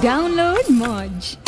Download Modge.